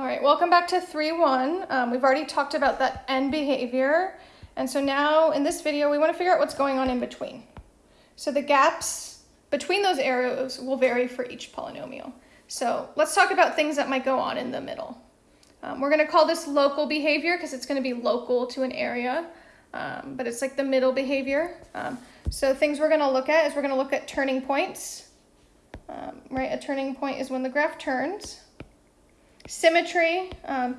All right, welcome back to 3-1. Um, we've already talked about that end behavior. And so now in this video, we want to figure out what's going on in between. So the gaps between those arrows will vary for each polynomial. So let's talk about things that might go on in the middle. Um, we're going to call this local behavior because it's going to be local to an area, um, but it's like the middle behavior. Um, so things we're going to look at is we're going to look at turning points. Um, right, a turning point is when the graph turns. Symmetry. Um,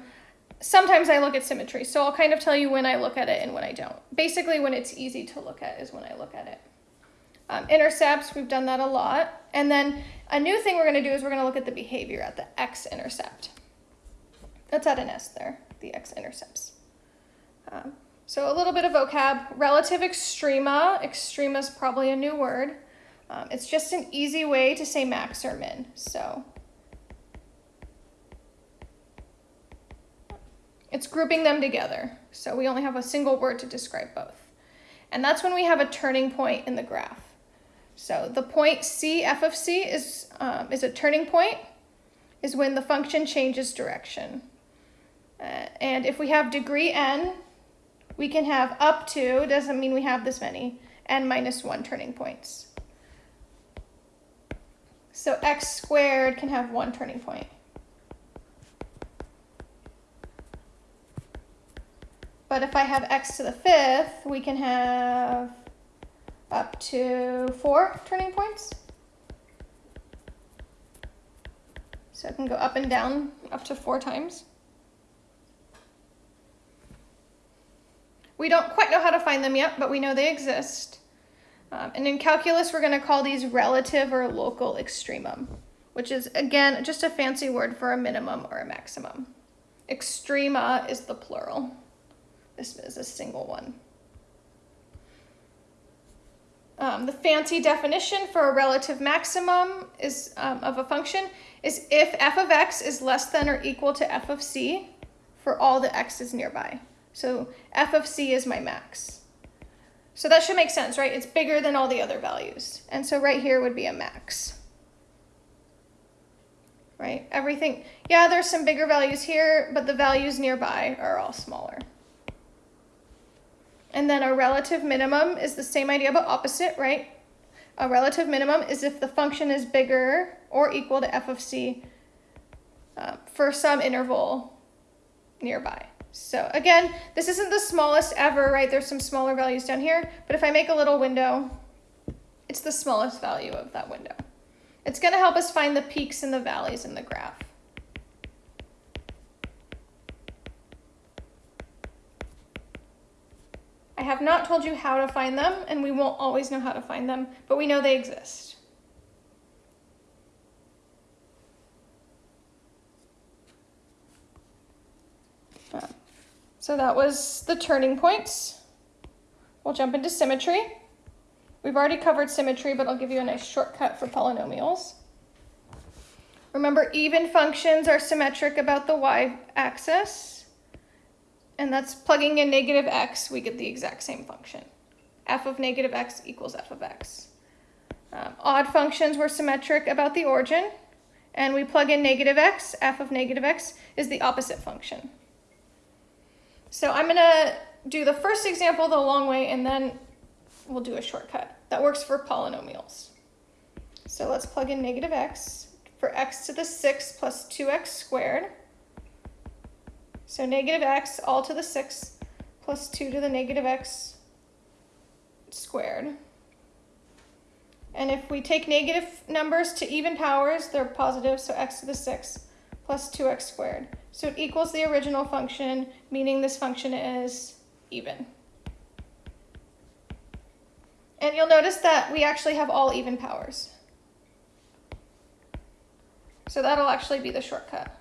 sometimes I look at symmetry, so I'll kind of tell you when I look at it and when I don't. Basically, when it's easy to look at is when I look at it. Um, intercepts, we've done that a lot. And then a new thing we're going to do is we're going to look at the behavior at the x-intercept. Let's add an s there, the x-intercepts. Um, so a little bit of vocab. Relative extrema. Extrema is probably a new word. Um, it's just an easy way to say max or min. So it's grouping them together. So we only have a single word to describe both. And that's when we have a turning point in the graph. So the point C, f of C, is, um, is a turning point, is when the function changes direction. Uh, and if we have degree n, we can have up to, doesn't mean we have this many, n minus 1 turning points. So x squared can have one turning point. But if I have x to the fifth, we can have up to four turning points. So I can go up and down up to four times. We don't quite know how to find them yet, but we know they exist. Um, and in calculus, we're going to call these relative or local extremum, which is, again, just a fancy word for a minimum or a maximum. Extrema is the plural. This is a single one. Um, the fancy definition for a relative maximum is um, of a function is if f of x is less than or equal to f of c for all the x's nearby. So f of c is my max. So that should make sense, right? It's bigger than all the other values. And so right here would be a max. Right? Everything, yeah, there's some bigger values here, but the values nearby are all smaller. And then a relative minimum is the same idea but opposite, right? A relative minimum is if the function is bigger or equal to f of c uh, for some interval nearby. So again, this isn't the smallest ever, right? There's some smaller values down here, but if I make a little window, it's the smallest value of that window. It's going to help us find the peaks and the valleys in the graph. Have not told you how to find them, and we won't always know how to find them, but we know they exist. Uh, so that was the turning points. We'll jump into symmetry. We've already covered symmetry, but I'll give you a nice shortcut for polynomials. Remember, even functions are symmetric about the y-axis and that's plugging in negative x, we get the exact same function. f of negative x equals f of x. Um, odd functions were symmetric about the origin, and we plug in negative x, f of negative x is the opposite function. So I'm going to do the first example the long way, and then we'll do a shortcut. That works for polynomials. So let's plug in negative x for x to the 6 plus 2x squared. So negative x all to the 6 plus 2 to the negative x squared. And if we take negative numbers to even powers, they're positive, so x to the 6 plus 2x squared. So it equals the original function, meaning this function is even. And you'll notice that we actually have all even powers. So that'll actually be the shortcut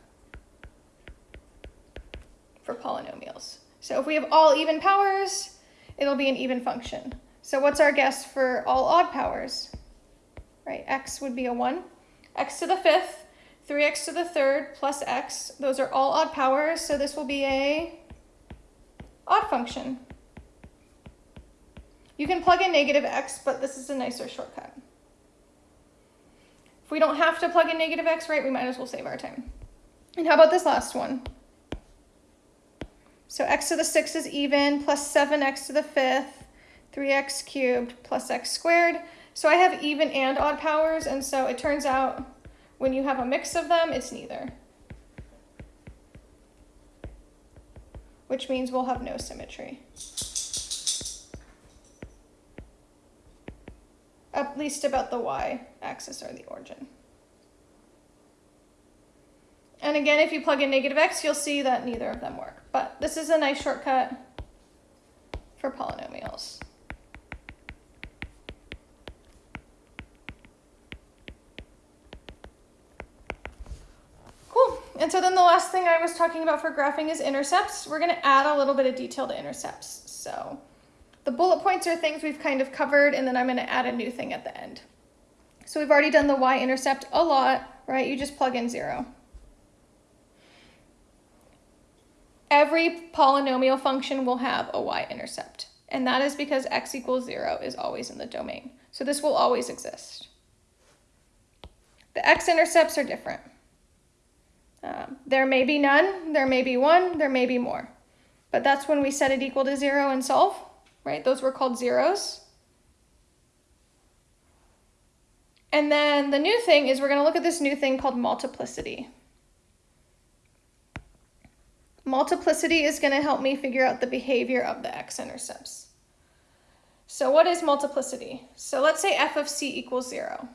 for polynomials. So if we have all even powers, it'll be an even function. So what's our guess for all odd powers? Right, x would be a 1. x to the fifth, 3x to the third plus x. Those are all odd powers, so this will be a odd function. You can plug in negative x, but this is a nicer shortcut. If we don't have to plug in negative x, right, we might as well save our time. And how about this last one? So x to the 6 is even, plus 7x to the 5th, 3x cubed, plus x squared. So I have even and odd powers, and so it turns out when you have a mix of them, it's neither. Which means we'll have no symmetry. At least about the y-axis or the origin. And again, if you plug in negative x, you'll see that neither of them work. But this is a nice shortcut for polynomials. Cool. And so then the last thing I was talking about for graphing is intercepts. We're going to add a little bit of detail to intercepts. So the bullet points are things we've kind of covered, and then I'm going to add a new thing at the end. So we've already done the y-intercept a lot, right? You just plug in 0. Every polynomial function will have a y-intercept. And that is because x equals 0 is always in the domain. So this will always exist. The x-intercepts are different. Um, there may be none, there may be one, there may be more. But that's when we set it equal to 0 and solve, right? Those were called zeros. And then the new thing is we're going to look at this new thing called multiplicity. Multiplicity is going to help me figure out the behavior of the x-intercepts. So what is multiplicity? So let's say f of c equals 0.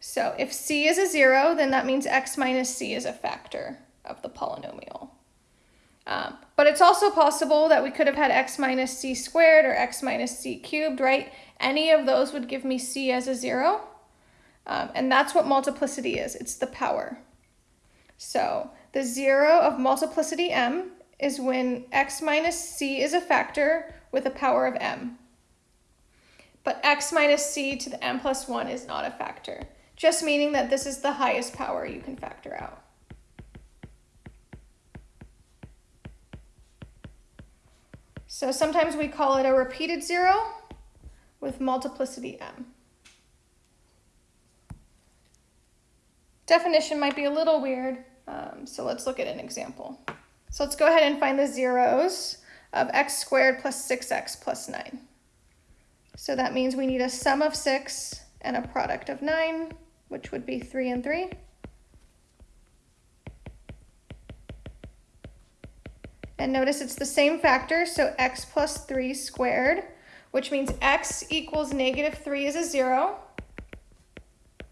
So if c is a 0, then that means x minus c is a factor of the polynomial. Um, but it's also possible that we could have had x minus c squared or x minus c cubed, right? Any of those would give me c as a 0. Um, and that's what multiplicity is. It's the power. So the zero of multiplicity m is when x minus c is a factor with a power of m. But x minus c to the m plus 1 is not a factor, just meaning that this is the highest power you can factor out. So sometimes we call it a repeated zero with multiplicity m. Definition might be a little weird, um, so let's look at an example. So let's go ahead and find the zeros of x squared plus 6x plus 9. So that means we need a sum of 6 and a product of 9, which would be 3 and 3. And notice it's the same factor, so x plus 3 squared, which means x equals negative 3 is a 0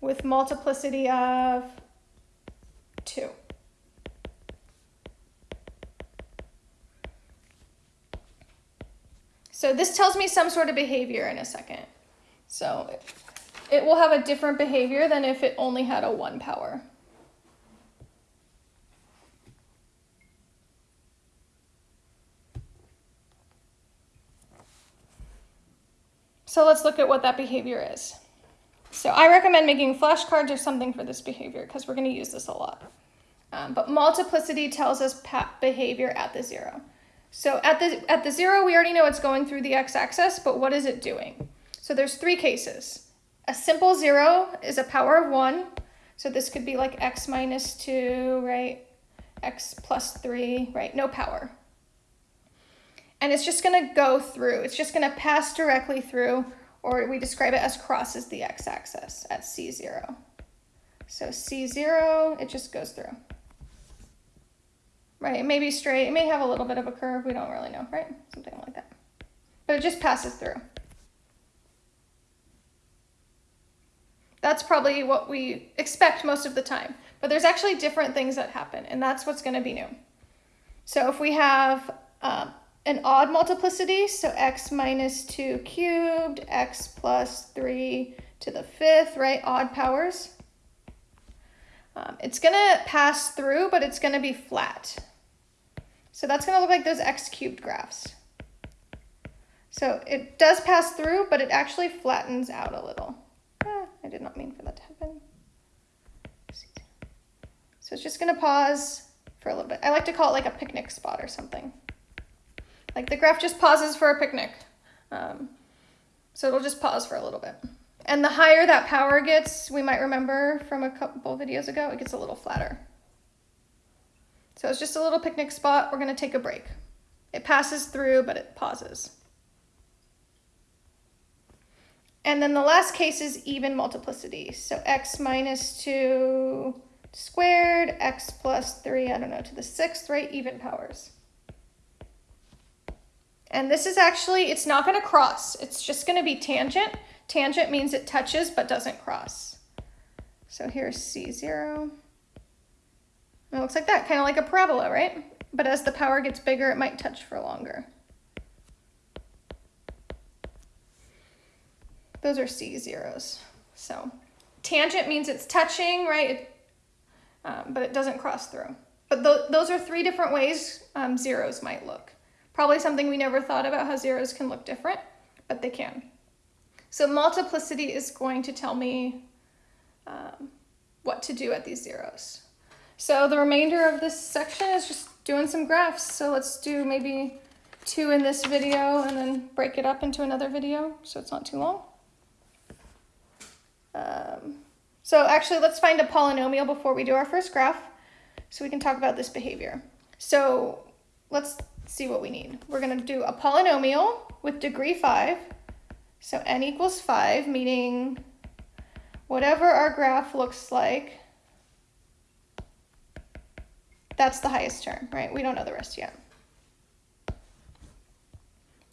with multiplicity of 2. So this tells me some sort of behavior in a second. So it will have a different behavior than if it only had a 1 power. So let's look at what that behavior is. So I recommend making flashcards or something for this behavior because we're going to use this a lot. Um, but multiplicity tells us behavior at the zero. So at the, at the zero, we already know it's going through the x-axis, but what is it doing? So there's three cases. A simple zero is a power of one. So this could be like x minus two, right? x plus three, right? No power. And it's just gonna go through. It's just gonna pass directly through or we describe it as crosses the x-axis at C0. So C0, it just goes through. Right, it may be straight, it may have a little bit of a curve, we don't really know, right? Something like that. But it just passes through. That's probably what we expect most of the time. But there's actually different things that happen, and that's what's going to be new. So if we have um, an odd multiplicity, so x minus 2 cubed, x plus 3 to the fifth, right? Odd powers. Um, it's going to pass through, but it's going to be flat. So that's going to look like those x cubed graphs. So it does pass through, but it actually flattens out a little. Ah, I did not mean for that to happen. So it's just going to pause for a little bit. I like to call it like a picnic spot or something. Like the graph just pauses for a picnic. Um, so it'll just pause for a little bit. And the higher that power gets, we might remember from a couple videos ago, it gets a little flatter. So it's just a little picnic spot. We're going to take a break. It passes through, but it pauses. And then the last case is even multiplicity. So x minus 2 squared, x plus 3, I don't know, to the sixth, right? Even powers. And this is actually, it's not going to cross. It's just going to be tangent. Tangent means it touches but doesn't cross. So here's C0. It looks like that, kind of like a parabola, right? But as the power gets bigger, it might touch for longer. Those are C zeros. So tangent means it's touching, right? Um, but it doesn't cross through. But th those are three different ways um, zeros might look. Probably something we never thought about how zeros can look different, but they can. So multiplicity is going to tell me um, what to do at these zeros. So the remainder of this section is just doing some graphs. So let's do maybe two in this video and then break it up into another video so it's not too long. Um, so actually, let's find a polynomial before we do our first graph so we can talk about this behavior. So let's see what we need. We're going to do a polynomial with degree 5. So n equals 5, meaning whatever our graph looks like, that's the highest term, right? We don't know the rest yet.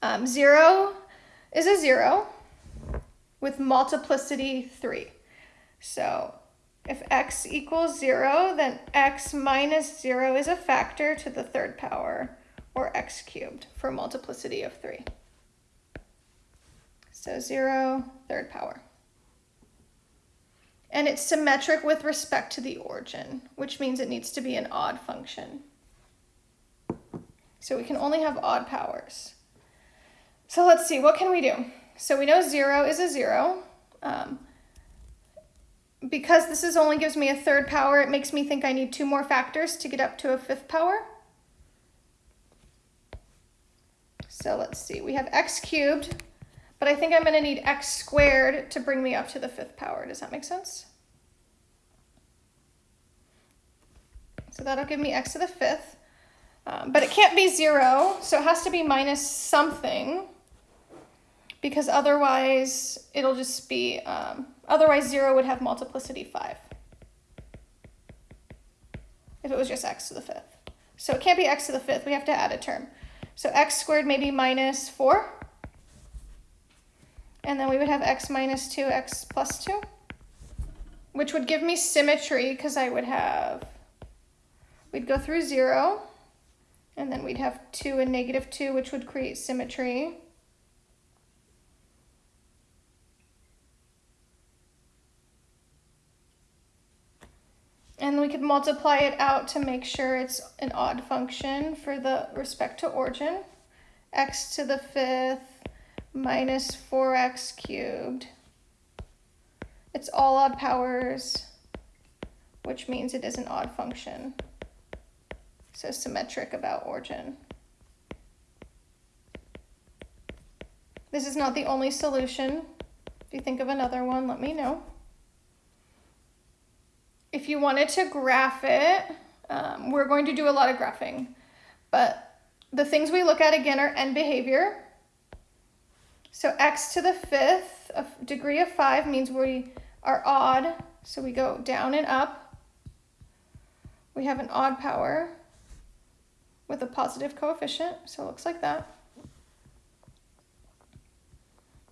Um, 0 is a 0 with multiplicity 3. So if x equals 0, then x minus 0 is a factor to the third power, or x cubed, for multiplicity of 3. So 0, third power. And it's symmetric with respect to the origin, which means it needs to be an odd function. So we can only have odd powers. So let's see, what can we do? So we know 0 is a 0. Um, because this is only gives me a third power, it makes me think I need two more factors to get up to a fifth power. So let's see, we have x cubed but I think I'm going to need x squared to bring me up to the fifth power. Does that make sense? So that'll give me x to the fifth. Um, but it can't be zero, so it has to be minus something because otherwise it'll just be, um, otherwise zero would have multiplicity five if it was just x to the fifth. So it can't be x to the fifth, we have to add a term. So x squared may be minus four. And then we would have x minus 2, x plus 2, which would give me symmetry because I would have, we'd go through 0, and then we'd have 2 and negative 2, which would create symmetry. And we could multiply it out to make sure it's an odd function for the respect to origin. x to the fifth minus 4x cubed. It's all odd powers, which means it is an odd function. So symmetric about origin. This is not the only solution. If you think of another one, let me know. If you wanted to graph it, um, we're going to do a lot of graphing, but the things we look at again are end behavior, so x to the fifth of degree of 5 means we are odd, so we go down and up. We have an odd power with a positive coefficient, so it looks like that.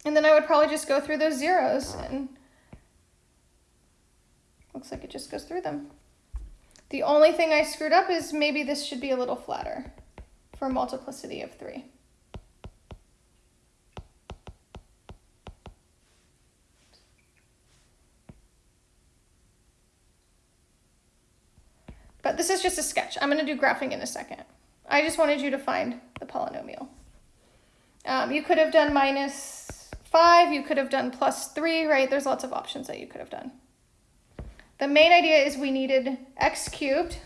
And then I would probably just go through those zeros and looks like it just goes through them. The only thing I screwed up is maybe this should be a little flatter for multiplicity of 3. But this is just a sketch. I'm going to do graphing in a second. I just wanted you to find the polynomial. Um, you could have done minus 5. You could have done plus 3, right? There's lots of options that you could have done. The main idea is we needed x cubed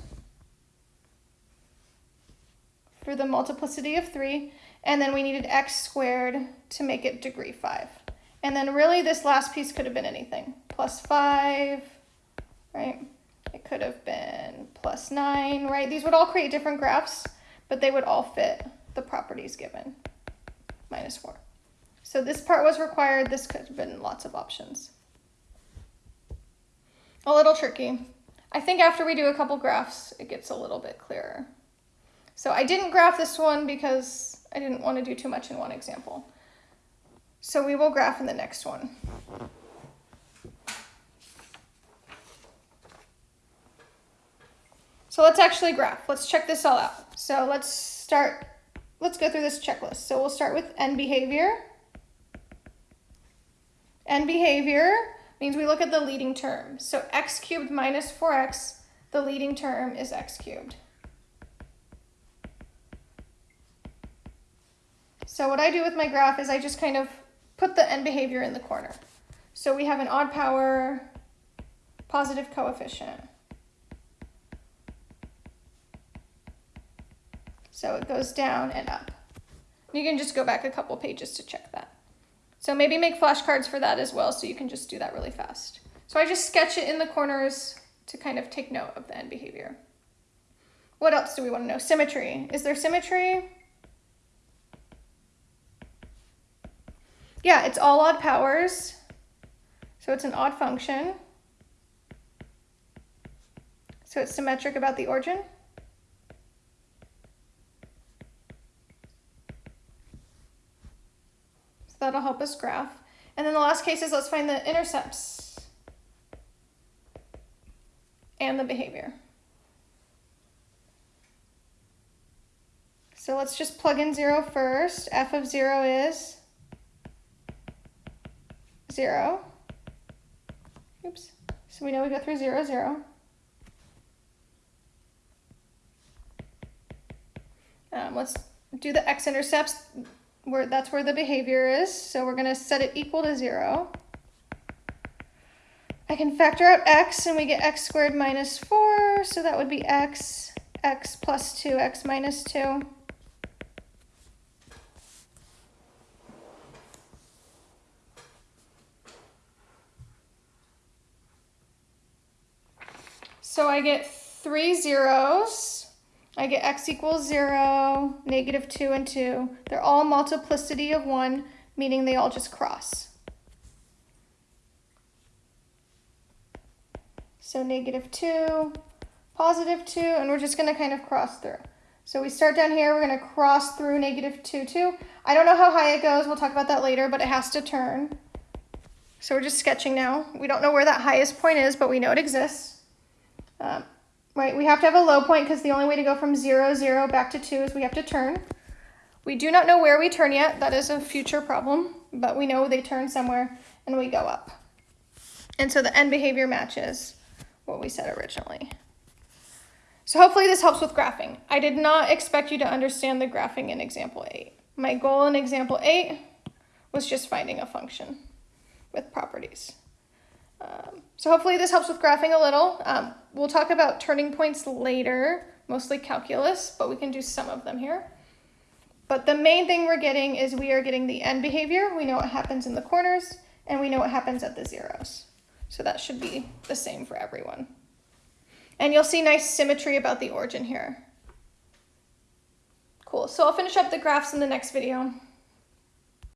for the multiplicity of 3, and then we needed x squared to make it degree 5. And then really this last piece could have been anything. Plus 5, right? Could have been plus 9, right? These would all create different graphs, but they would all fit the properties given, minus 4. So this part was required. This could have been lots of options. A little tricky. I think after we do a couple graphs, it gets a little bit clearer. So I didn't graph this one because I didn't want to do too much in one example. So we will graph in the next one. So let's actually graph. Let's check this all out. So let's start, let's go through this checklist. So we'll start with end behavior. End behavior means we look at the leading term. So x cubed minus 4x, the leading term is x cubed. So what I do with my graph is I just kind of put the end behavior in the corner. So we have an odd power positive coefficient. So it goes down and up. You can just go back a couple pages to check that. So maybe make flashcards for that as well so you can just do that really fast. So I just sketch it in the corners to kind of take note of the end behavior. What else do we want to know? Symmetry. Is there symmetry? Yeah, it's all odd powers. So it's an odd function. So it's symmetric about the origin. That'll help us graph. And then the last case is let's find the intercepts and the behavior. So let's just plug in zero first. f of zero is zero. Oops. So we know we go through zero, zero. Um, let's do the x-intercepts where that's where the behavior is. So we're going to set it equal to 0. I can factor out x and we get x squared minus 4. So that would be x, x plus 2, x minus 2. So I get three zeros. I get x equals 0, negative 2, and 2. They're all multiplicity of 1, meaning they all just cross. So negative 2, positive 2, and we're just going to kind of cross through. So we start down here, we're going to cross through negative 2, 2. I don't know how high it goes, we'll talk about that later, but it has to turn. So we're just sketching now. We don't know where that highest point is, but we know it exists. Um, right? We have to have a low point because the only way to go from zero, zero back to two is we have to turn. We do not know where we turn yet. That is a future problem, but we know they turn somewhere and we go up. And so the end behavior matches what we said originally. So hopefully this helps with graphing. I did not expect you to understand the graphing in example eight. My goal in example eight was just finding a function with properties. Um, so hopefully this helps with graphing a little. Um, we'll talk about turning points later, mostly calculus, but we can do some of them here. But the main thing we're getting is we are getting the end behavior. We know what happens in the corners, and we know what happens at the zeros. So that should be the same for everyone. And you'll see nice symmetry about the origin here. Cool, so I'll finish up the graphs in the next video.